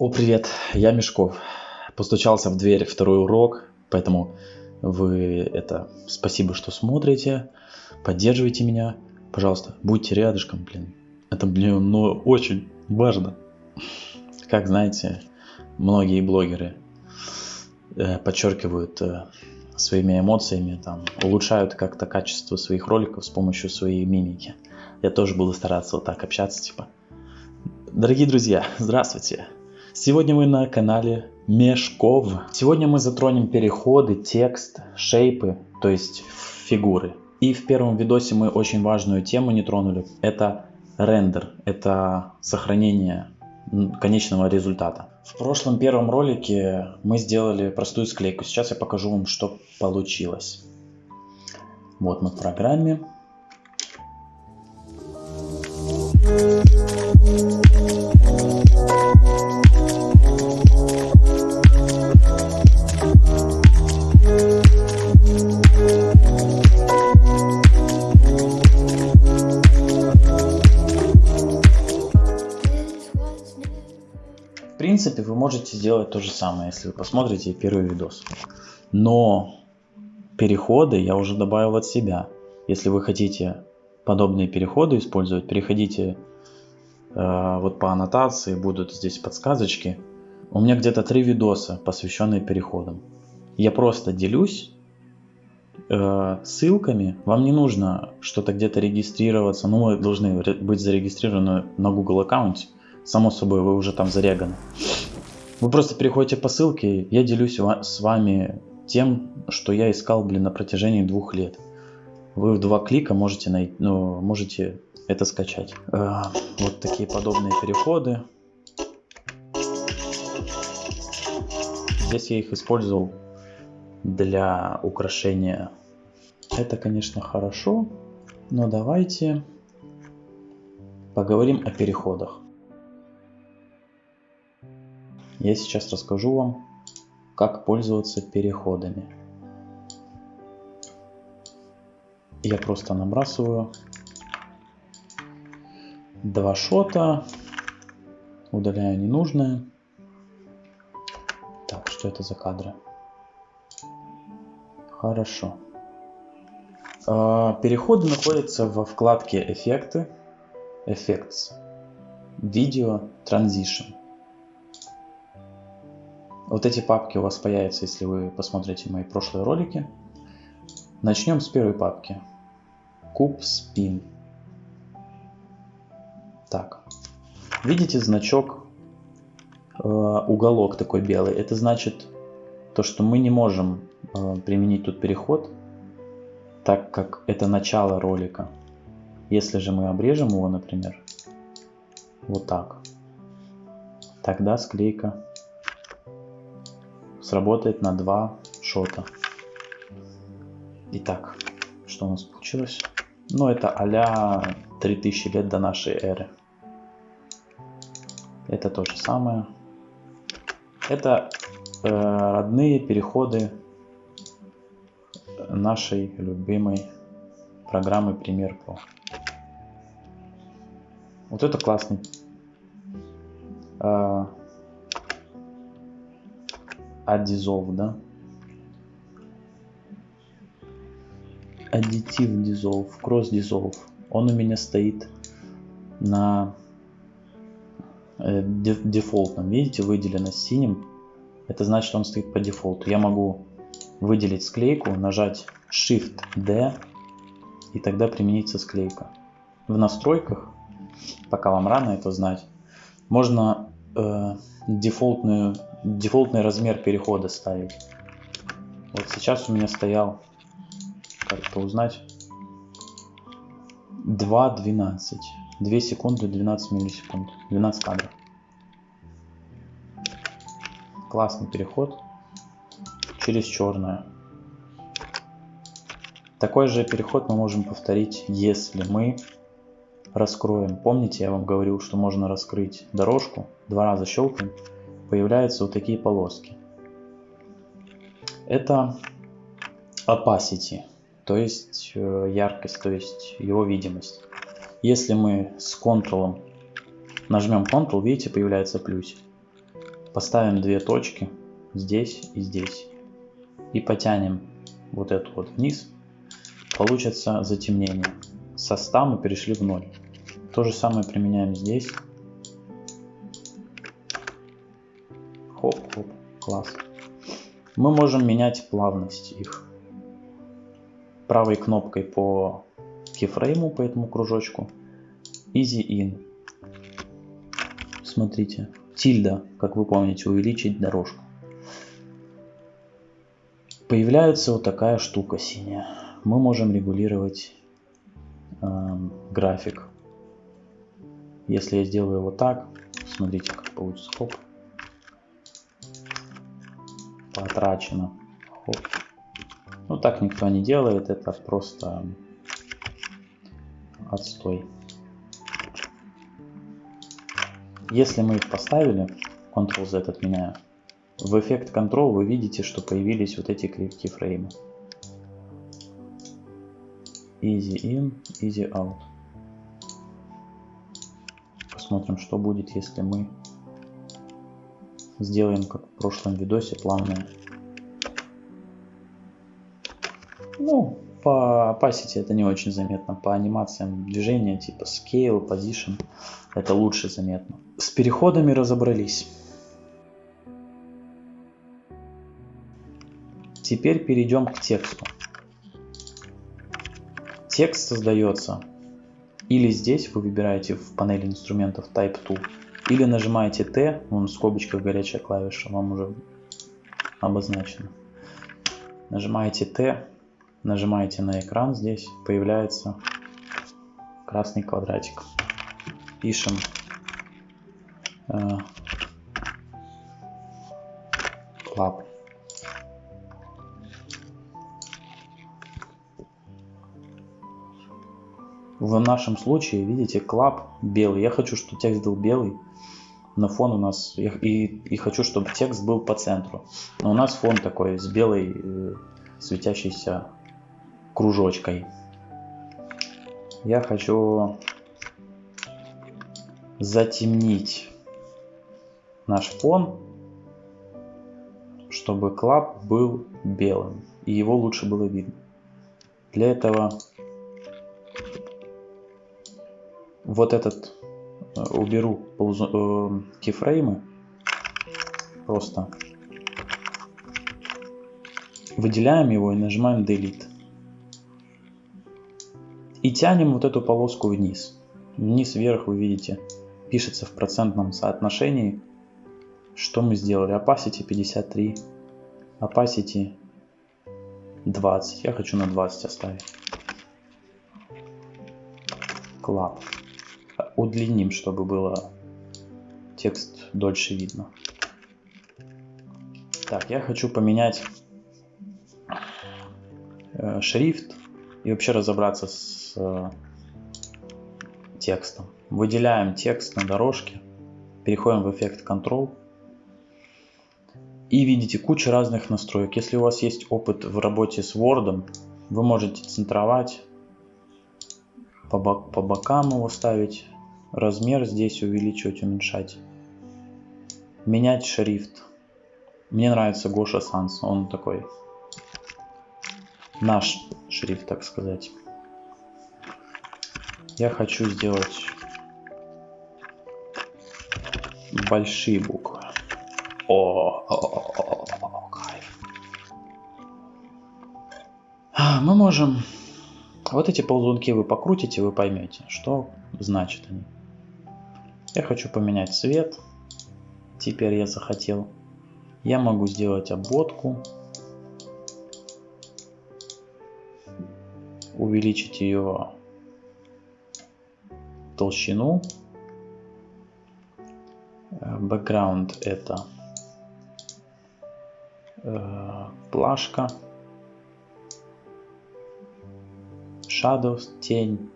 О, привет, я Мешков. Постучался в дверь второй урок, поэтому вы это спасибо, что смотрите, поддерживайте меня. Пожалуйста, будьте рядышком, блин. Это, блин, ну очень важно. Как знаете, многие блогеры э, подчеркивают э, своими эмоциями, там, улучшают как-то качество своих роликов с помощью своей мимики. Я тоже буду стараться вот так общаться, типа. Дорогие друзья, здравствуйте. Сегодня мы на канале Мешков. Сегодня мы затронем переходы, текст, шейпы, то есть фигуры. И в первом видосе мы очень важную тему не тронули. Это рендер, это сохранение конечного результата. В прошлом первом ролике мы сделали простую склейку. Сейчас я покажу вам, что получилось. Вот мы в программе. Сделать то же самое, если вы посмотрите первый видос. Но переходы я уже добавил от себя. Если вы хотите подобные переходы использовать, переходите э, вот по аннотации, будут здесь подсказочки. У меня где-то три видоса, посвященные переходам. Я просто делюсь э, ссылками. Вам не нужно что-то где-то регистрироваться. Ну, вы должны быть зарегистрированы на Google аккаунте. Само собой, вы уже там зареганы. Вы просто переходите по ссылке, я делюсь с вами тем, что я искал, блин, на протяжении двух лет. Вы в два клика можете, найти, ну, можете это скачать. Э, вот такие подобные переходы. Здесь я их использовал для украшения. Это, конечно, хорошо, но давайте поговорим о переходах. Я сейчас расскажу вам, как пользоваться переходами. Я просто набрасываю два шота, удаляю ненужное. Так, что это за кадры? Хорошо. А, переходы находятся во вкладке «Эффекты», «Effects», «Video», «Transition». Вот эти папки у вас появятся, если вы посмотрите мои прошлые ролики. Начнем с первой папки. Куб спин. Так. Видите значок, э, уголок такой белый. Это значит то, что мы не можем э, применить тут переход, так как это начало ролика. Если же мы обрежем его, например, вот так, тогда склейка сработает на два шота. Итак, что у нас получилось? Ну, это а 3000 лет до нашей эры. Это то же самое. Это э, родные переходы нашей любимой программы Premiere Pro. Вот это классный э, Adissolve, да? Additive Dissolve, Cross Dissolve. Он у меня стоит на э, дефолтном. Видите, выделено синим. Это значит, он стоит по дефолту. Я могу выделить склейку, нажать Shift-D и тогда применится склейка. В настройках, пока вам рано это знать, можно э, дефолтную дефолтный размер перехода ставить. Вот сейчас у меня стоял, как это узнать, 2.12. 2 секунды 12 миллисекунд. 12 кадров. Классный переход через черное. Такой же переход мы можем повторить, если мы раскроем. Помните, я вам говорил, что можно раскрыть дорожку, два раза щелкаем, появляются вот такие полоски. Это opacity, то есть э, яркость, то есть его видимость. Если мы с Ctrl нажмем Ctrl, видите, появляется плюсик. Поставим две точки здесь и здесь. И потянем вот эту вот вниз. Получится затемнение. Со 100 мы перешли в 0. То же самое применяем здесь. Класс. Мы можем менять плавность их. Правой кнопкой по кейфрейму, по этому кружочку. Easy in. Смотрите. Тильда, как вы помните, увеличить дорожку. Появляется вот такая штука синяя. Мы можем регулировать э, график. Если я сделаю вот так, смотрите, как получится. Хоп. Потрачено. Хоп. Ну так никто не делает, это просто отстой. Если мы их поставили, Ctrl-Z отменяю, в эффект Control вы видите, что появились вот эти кейфреймы. Easy in, easy out. Посмотрим, что будет, если мы сделаем, как в прошлом видосе, плавное. Ну, по opacity это не очень заметно. По анимациям движения типа scale, position это лучше заметно. С переходами разобрались. Теперь перейдем к тексту. Текст создается или здесь вы выбираете в панели инструментов Type 2, или нажимаете T, вон в скобочках горячая клавиша вам уже обозначена. Нажимаете T, нажимаете на экран, здесь появляется красный квадратик. Пишем э. В нашем случае, видите, club белый. Я хочу, чтобы текст был белый, но фон у нас... И, и хочу, чтобы текст был по центру. Но у нас фон такой с белой э, светящейся кружочкой. Я хочу затемнить наш фон, чтобы клап был белым и его лучше было видно. Для этого вот этот э, уберу э, кейфреймы просто выделяем его и нажимаем delete и тянем вот эту полоску вниз. Вниз вверх вы видите, пишется в процентном соотношении. Что мы сделали? Opacity 53, Opacity 20. Я хочу на 20 оставить. Club. Удлиним, чтобы было текст дольше видно. Так, я хочу поменять э, шрифт и вообще разобраться с э, текстом. Выделяем текст на дорожке, переходим в эффект Control и видите кучу разных настроек. Если у вас есть опыт в работе с Word, вы можете центровать, по, бок, по бокам его ставить, размер здесь увеличивать, уменьшать, менять шрифт. Мне нравится Гоша Санс, он такой наш шрифт, так сказать. Я хочу сделать большие буквы. О, о, о, о, кайф. А, мы можем... Вот эти ползунки вы покрутите, вы поймете, что значит они. Я хочу поменять цвет. Теперь я захотел. Я могу сделать обводку. увеличить ее толщину. Background это э, плашка. Shadows, тень.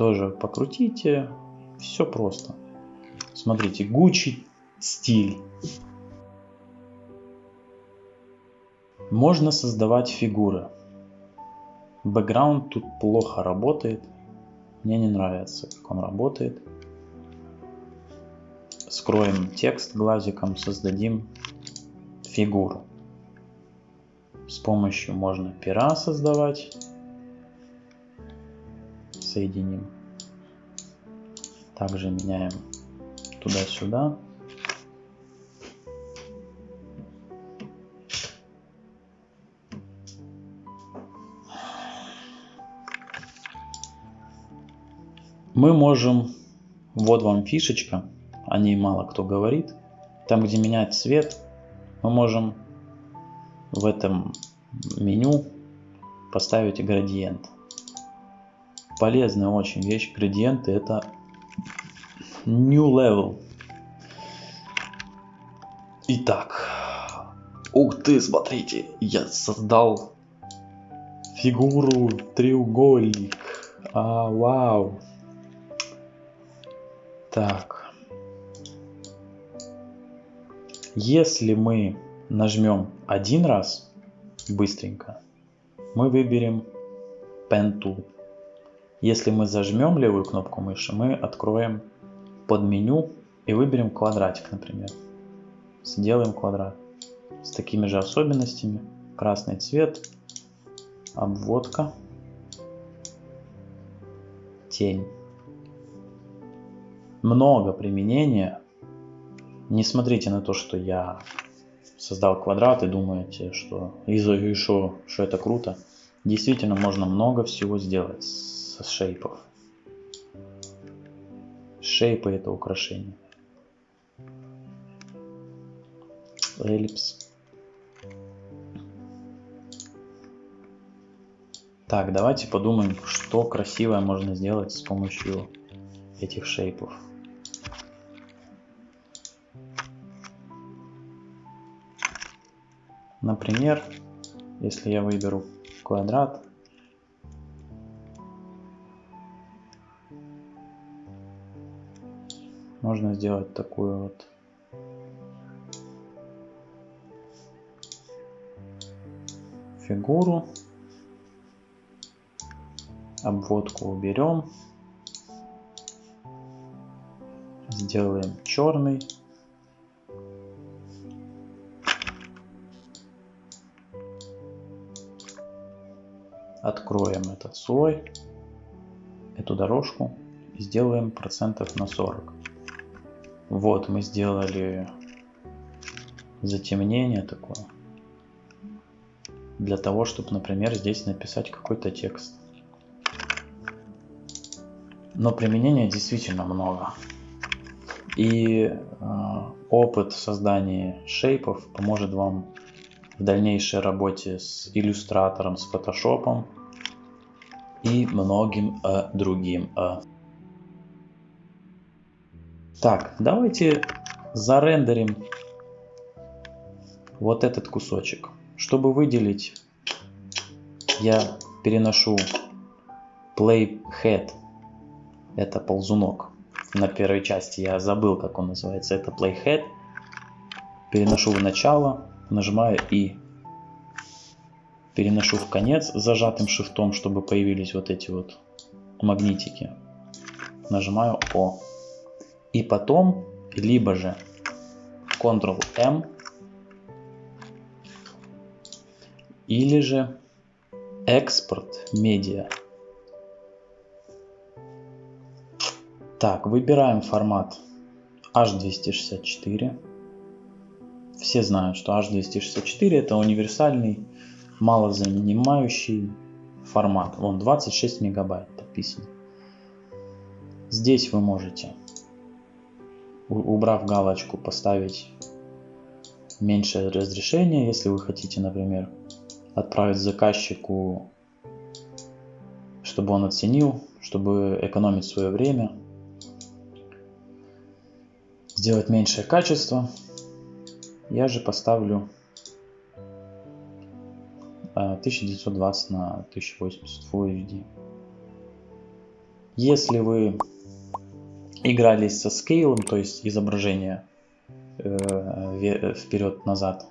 Тоже покрутите. Все просто. Смотрите, Gucci стиль. Можно создавать фигуры. Бэкграунд тут плохо работает. Мне не нравится, как он работает. скроем текст глазиком, создадим фигуру. С помощью можно пера создавать. Соединим. Также меняем туда-сюда. Мы можем, вот вам фишечка, о ней мало кто говорит. Там, где менять цвет, мы можем в этом меню поставить градиент. Полезная очень вещь. Градиенты это new level. Итак, ух ты, смотрите, я создал фигуру треугольник. А, вау. Так. Если мы нажмем один раз быстренько, мы выберем Pen Tool. Если мы зажмем левую кнопку мыши, мы откроем под меню и выберем квадратик, например. Сделаем квадрат с такими же особенностями. Красный цвет, обводка, тень много применения. Не смотрите на то, что я создал квадрат и думаете, что еще, что это круто. Действительно, можно много всего сделать со шейпов. Шейпы это украшение. Эллипс. Так, давайте подумаем, что красивое можно сделать с помощью этих шейпов. Например, если я выберу квадрат, можно сделать такую вот фигуру. Обводку уберем. Сделаем черный. откроем этот слой, эту дорожку и сделаем процентов на 40. Вот мы сделали затемнение такое. Для того, чтобы, например, здесь написать какой-то текст. Но применения действительно много. И э, опыт создания шейпов поможет вам в дальнейшей работе с иллюстратором, с фотошопом и многим э, другим. Э. Так, давайте зарендерим вот этот кусочек. Чтобы выделить, я переношу playhead. Это ползунок. На первой части я забыл, как он называется. Это playhead. Переношу в начало нажимаю и переношу в конец зажатым шифтом, чтобы появились вот эти вот магнитики. Нажимаю О. И потом, либо же Ctrl-M, или же экспорт медиа. Так, выбираем формат H264 все знают, что H264 это универсальный, малозанимающий формат. Вон 26 мегабайт написано. Здесь вы можете, убрав галочку, поставить меньшее разрешение, если вы хотите, например, отправить заказчику, чтобы он оценил, чтобы экономить свое время, сделать меньшее качество. Я же поставлю 1920 а, на 1080 Full HD. Если вы игрались со скейлом, то есть изображение э, вперед-назад,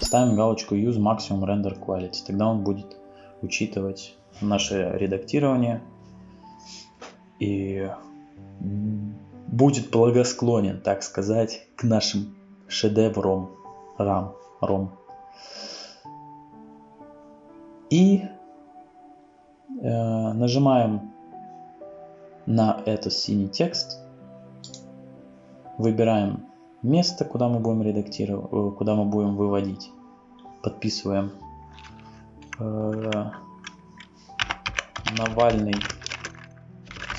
ставим галочку Use Maximum Render Quality. Тогда он будет учитывать наше редактирование и будет благосклонен, так сказать, к нашим шедеврам, рам, ром. И э, нажимаем на этот синий текст, выбираем место, куда мы будем редактировать, э, куда мы будем выводить, подписываем. Э, Навальный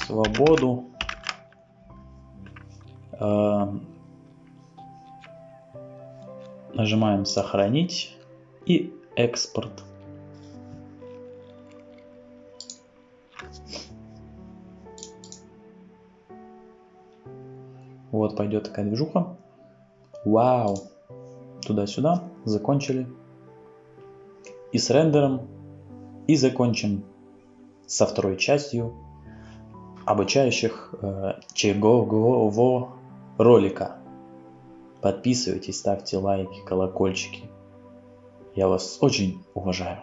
свободу. Э, нажимаем сохранить и экспорт Вот пойдет такая движуха. Вау. Туда-сюда. Закончили. И с рендером. И закончим со второй частью обучающих э, чегового ролика. Подписывайтесь, ставьте лайки, колокольчики. Я вас очень уважаю.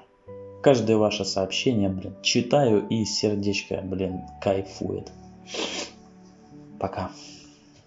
Каждое ваше сообщение, блин, читаю и сердечко, блин, кайфует. Пока.